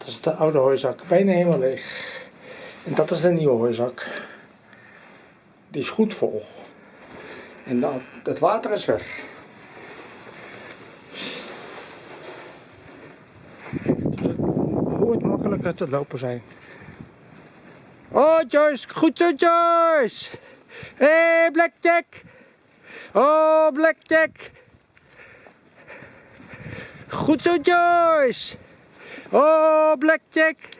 Dat is de oude hooizak, bijna helemaal leeg. En dat is de nieuwe hooizak. Die is goed vol. En dan, het water is weg. Het hoort makkelijker te lopen zijn. Oh Joyce, goed zo Joyce! Hé hey, Blackjack! Oh Blackjack! Goed zo Joyce! Oh Blackjack!